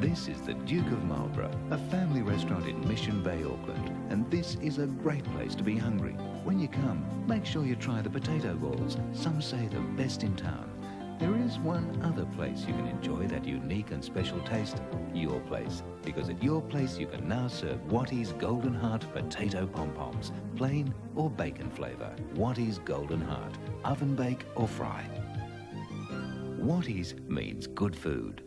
This is the Duke of Marlborough, a family restaurant in Mission Bay, Auckland. And this is a great place to be hungry. When you come, make sure you try the potato balls. Some say the best in town. There is one other place you can enjoy that unique and special taste, your place. Because at your place you can now serve Wattie's Golden Heart potato pom-poms, plain or bacon flavour. Wattie's Golden Heart, oven bake or fry. Wattie's means good food.